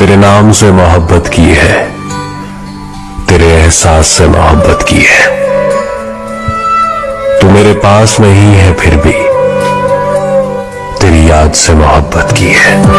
तेरे नाम से मोहब्बत की है। तेरे एहसास से मोहब्बत की है। तू मेरे पास नहीं है फिर भी। तेरी याद से मोहब्बत की है।